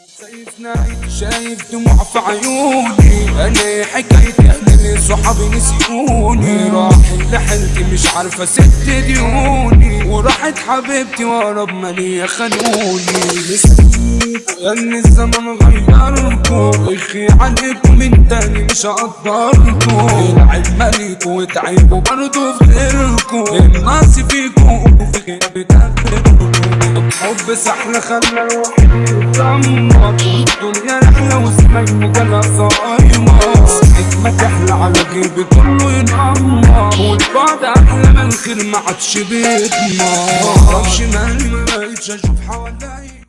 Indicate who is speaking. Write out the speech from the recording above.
Speaker 1: شايف نايم شايف دموع في عيوني. أنا حكيت أهلي صحابي نسيوني. راحت لحلتي مش عارفة ست ديوني. وراحت حبيبتي ورا بمالية خانوني. لأن الزمن غيركو أخي عليكم من تاني مش هقدركو العيب مالكو وتعيبوا برضو في غيركو الناس فيكو وفي غير بتاكلكو حب سحر خلى الواحد يتدمر الدنيا رحلة واسمك جالها صايمة حكمة تحلى على جيبي كله ينعمر. والبعد أحلى من الخير ما عادش بيتنا معرفش مالي ما بقتش أشوف حواليا.